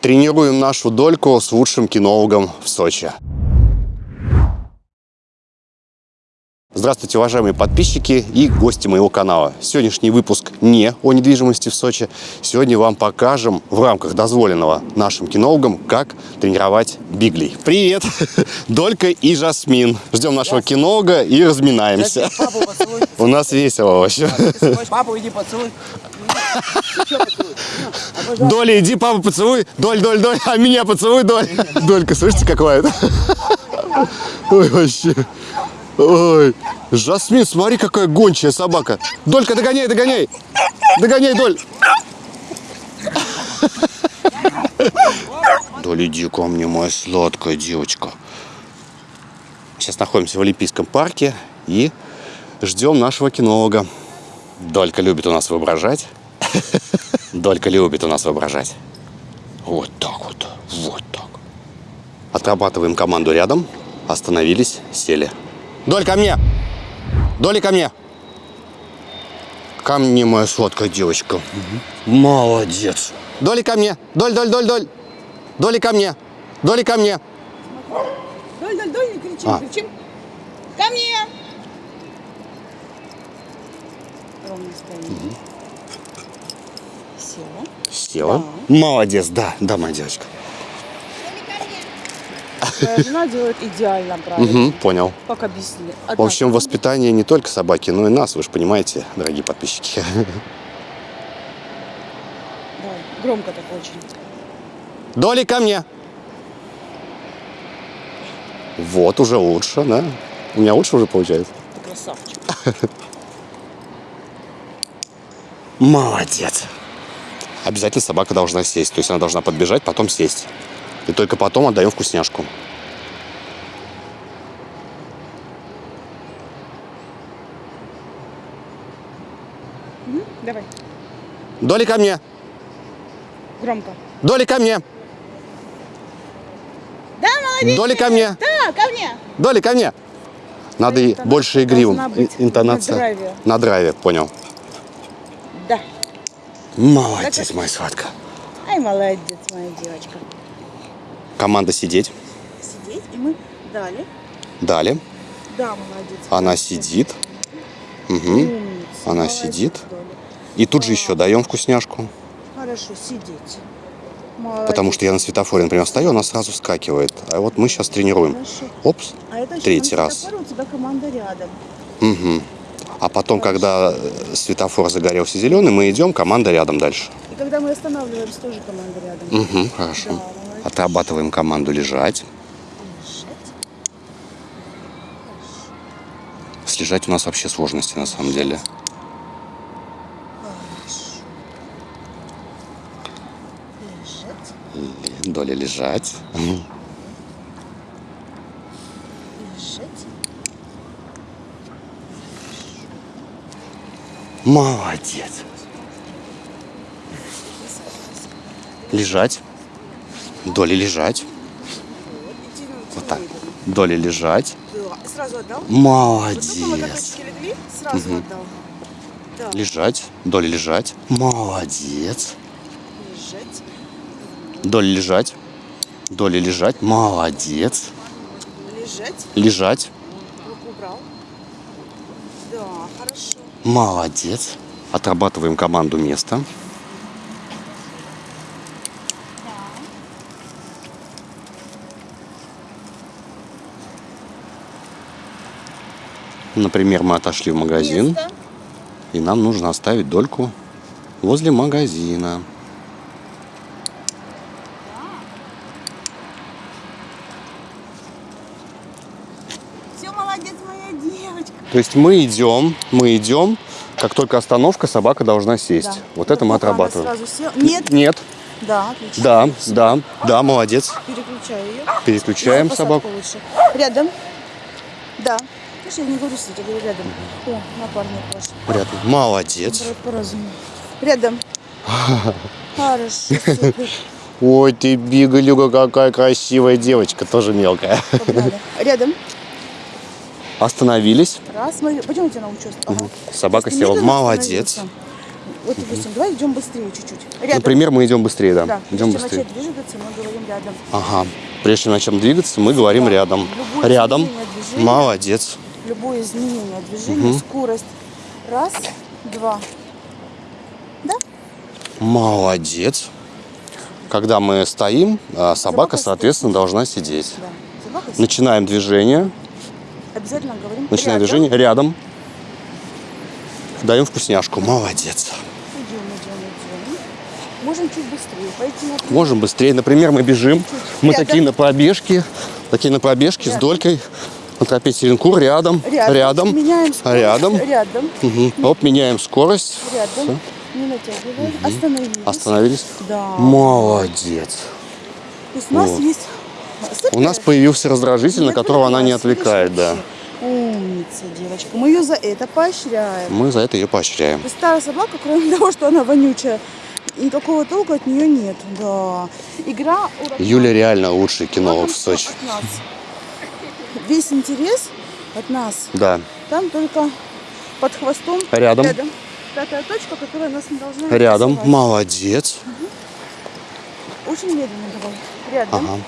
Тренируем нашу дольку с лучшим кинологом в Сочи. Здравствуйте, уважаемые подписчики и гости моего канала. Сегодняшний выпуск не о недвижимости в Сочи. Сегодня вам покажем в рамках дозволенного нашим кинологам, как тренировать биглей. Привет! Долька и Жасмин. Ждем нашего кинолога и разминаемся. У нас весело вообще. Папу иди поцелуй. Доля, иди, папа, поцелуй. Доль, доль, доль. А меня поцелуй, доль. Долька, слышите, как лает? Ой, вообще. Ой. Жасмин, смотри, какая гончая собака. Долька, догоняй, догоняй. Догоняй, Доль. Доля, иди ко мне, моя сладкая девочка. Сейчас находимся в Олимпийском парке и ждем нашего кинолога. Долька любит у нас воображать. Долька любит у нас воображать. Вот так вот, вот так. Отрабатываем команду рядом. Остановились, сели. Доль, ко мне! Доля, ко мне! Ко мне, моя сладкая девочка. Молодец. Доля, ко мне! Доль, доль, доль, доль! Доля, ко мне! Доля, ко мне! Доль, доль, доль, не кричим, А. кричим. Ко мне! Ровно стоим. Села. Села. Молодец, да, да, моя девочка. Моя жена делает идеально правильно. Мгм, понял. Как объяснили. В общем, воспитание не только собаки, но и нас, вы же понимаете, дорогие подписчики. Да, громко так очень. Доли ко мне. Вот, уже лучше, да? У меня лучше уже получается. Ты красавчик. Молодец. Обязательно собака должна сесть. То есть она должна подбежать, потом сесть. И только потом отдаем вкусняшку. Давай, Доли ко мне. громко. Доли ко мне. Да, молодец! Доли ко мне. Да, ко мне! Доли ко мне. Надо и больше игривым. Интонация. на драйве. На драйве, понял. Молодец, Так. моя сладкая. Ай, молодец, моя девочка. Команда сидеть. Сидеть, и мы дали. Далее. Да, молодец. Она молодец. сидит. Мгм. Умница, Она молодец, сидит. Доля. И тут же еще даем вкусняшку. Хорошо, сидеть. Потому что я на светофоре, например, стою, она сразу вскакивает. А вот мы сейчас тренируем. Хорошо. Опс. А это еще Третий раз. У тебя команда рядом. Мгм. А потом, когда э, светофор загорелся зеленый, мы идем, команда рядом дальше. И когда мы останавливаемся, тоже команда рядом. Угу, хорошо. Да. Отрабатываем команду лежать. Лежать. С лежать у нас вообще сложности на самом деле. Доля лежать. Лежать. Молодец. Лежать. Доля лежать. Вот так. Доля лежать. Сразу отдал? Молодец. отдал. Да. Лежать. Доля лежать. Молодец. Лежать. Доля лежать. Доля лежать. Молодец. Лежать. Лежать. Руку убрал. Да, хорошо. Молодец. Отрабатываем команду места. Например, мы отошли в магазин, Место. и нам нужно оставить дольку возле магазина. Все, молодец, моя девочка. То есть мы идем, мы идем, как только остановка, собака должна сесть. Да. Вот это мы она отрабатываем. Сразу села. Нет. Нет. Да, отлично. Да, да, да, молодец. Переключаю ее. Переключаем Посадку собаку. лучше. Рядом. Да. Знаешь, я не говорю сидеть, я говорю рядом. О, напарник ваш. Рядом. Молодец. Рядом. Хорошо, супер. Ой, ты бигалюга, какая красивая девочка, тоже мелкая. Погнали. Рядом. Остановились. Раз, смотри. Пойдем я тебя научу. Ага. Собака села. Молодец. Вот, допустим, давай идем быстрее чуть-чуть. Рядом. Например, мы идем быстрее, да. да, идем прежде быстрее. начать двигаться, мы говорим рядом. Ага. Прежде чем начнем двигаться, мы говорим Да. рядом. Любое Рядом. движения. Молодец. Любое изменение движения, скорость. Раз, два. Да? Молодец. Когда мы стоим, а, собака, Собака соответственно, должна сидеть. Да. Собака. Начинаем движение. Обязательно говорим Начинаем рядом. движение. Рядом. Даем вкусняшку. Молодец. Идем, идем, идем. Можем чуть быстрее пойти на Можем быстрее. Например, мы бежим. Мы Рядом. такие на пробежке. Такие на пробежке с Рядом. долькой. На тропе Теренкур. Рядом. Рядом. Рядом. Меняем скорость. Рядом. Рядом. Мгм. Оп, меняем скорость. Рядом. Не натягиваем. Остановились. Остановились. Да. Молодец. То есть у нас Вот. есть... Супер. У нас появился раздражитель, на которого она не отвлекает, да. Умница, девочка. Мы ее за это поощряем. Мы за это ее поощряем. Старая собака, кроме того, что она вонючая, никакого толку от нее нет. Да. Игра ураган. Юля реально лучший кинолог в Сочи. Весь интерес от нас. Да. Там только под хвостом. Рядом. Рядом. Пятая точка, которая нас не должна Рядом. интересовать. Молодец. Очень медленно давай. Рядом. Ага.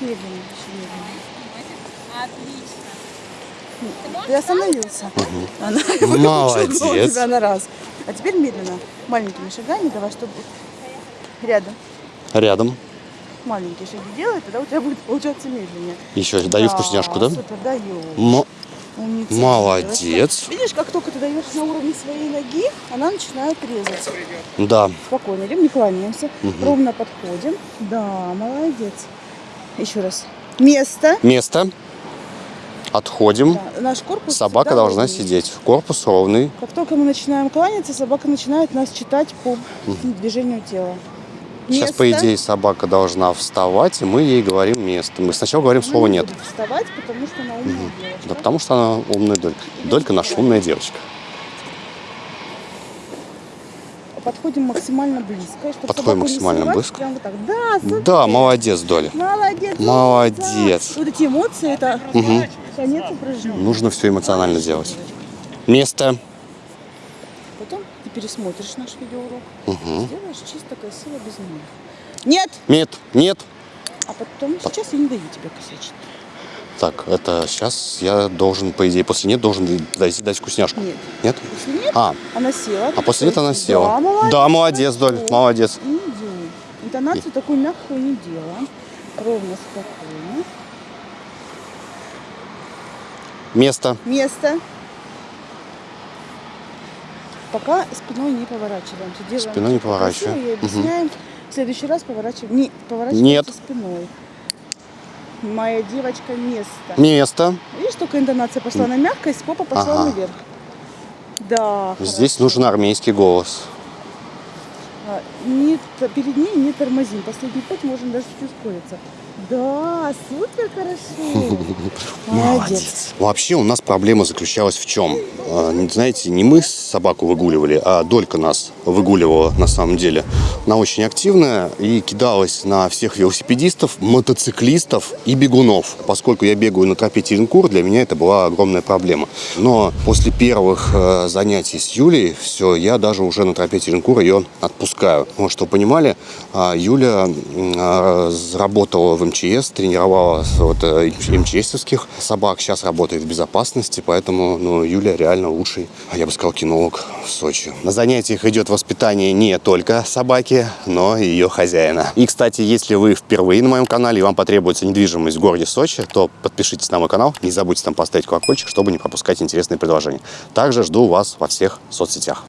Медленно, медленно. Отлично. Ты остановился. Она выучила Молодец. тебя на раз. А теперь медленно, маленькими шагами давай, чтобы рядом Рядом. маленькие шаги делай, тогда у тебя будет получаться медленнее. Еще даю вкусняшку, да? Супер, даю. Умница, Молодец. девочка. Видишь, как только ты даешь на уровне своей ноги, она начинает резать. Да. Спокойно, идем, не кланяемся. Ровно подходим. Да, молодец. Еще раз. Место. Место. Отходим. Да, наш корпус Собака должна ровный. сидеть. Корпус ровный. Как только мы начинаем кланяться, собака начинает нас читать по движению тела. Сейчас, по Место. идее, собака должна вставать, и мы ей говорим место. Мы сначала говорим Она слово не «нет». вставать, потому что она умная девочка. Да потому что она умная Долька. Долька наша умная девочка. Подходим максимально близко. Чтобы Подходим максимально близко. Прям вот так. Да, супер. Да, молодец, Доля. Молодец. Молодец. умница. Вот эти эмоции, это конец упражнения. Нужно все эмоционально делать. Место. Потом ты пересмотришь наш видеоурок. Сделаешь чисто, красиво, без меня. Нет! Нет, нет. А потом, сейчас я не даю тебе косячить. Так, это сейчас я должен, по идее, после нет должен дать, дать вкусняшку. Нет. Нет? Если нет, А, она села. а после нет она села. Да, молодец. Да, молодец, Доль, молодец. Идем. Интонацию такую мягкую не делаем. Ровно, спокойно. Место. Место. Пока спиной не поворачиваемся. Делаем Спиной не поворачиваем. И объясняем. В следующий раз поворачиваем. Не, поворачиваемся Нет. спиной. Моя девочка, место. Место. Видишь, только интонация пошла на мягкость, попа пошла Ага. наверх. Да. Здесь хорошо. нужен армейский голос. А, Не, перед ней не тормозим. Последний путь можем даже чуть ускориться. Да, супер хорошо. Молодец. Вообще у нас проблема заключалась в чем? А, Знаете, не мы собаку выгуливали, а Долька нас выгуливала на самом деле. Она очень активная и кидалась на всех велосипедистов, мотоциклистов и бегунов. Поскольку я бегаю на тропе Теренкур, для меня это была огромная проблема. Но после первых э, занятий с Юлей, все, я даже уже на тропе Теренкур ее отпускаю. Вот, что вы понимали, а, Юля а, работала в МЧС, тренировала вот, э, МЧСовских собак, сейчас работает в безопасности, поэтому ну, Юля реально лучший, я бы сказал, кинолог в Сочи. На занятиях идет воспитание не только собаки, но и ее хозяина. И, кстати, если вы впервые на моем канале и вам потребуется недвижимость в городе Сочи, то подпишитесь на мой канал, не забудьте там поставить колокольчик, чтобы не пропускать интересные предложения. Также жду вас во всех соцсетях.